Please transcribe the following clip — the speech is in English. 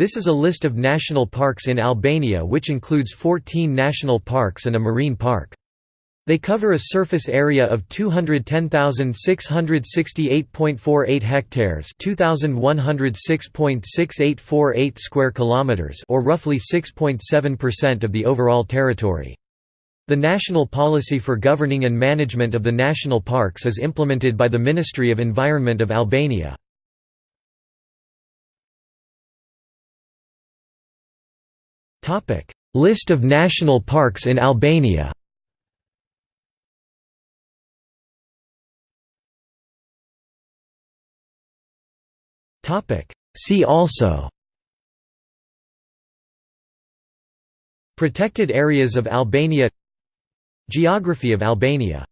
This is a list of national parks in Albania which includes 14 national parks and a marine park. They cover a surface area of 210,668.48 hectares, 2106.6848 square kilometers, or roughly 6.7% of the overall territory. The national policy for governing and management of the national parks is implemented by the Ministry of Environment of Albania. List of national parks in Albania. See also. Protected areas of Albania. Geography of Albania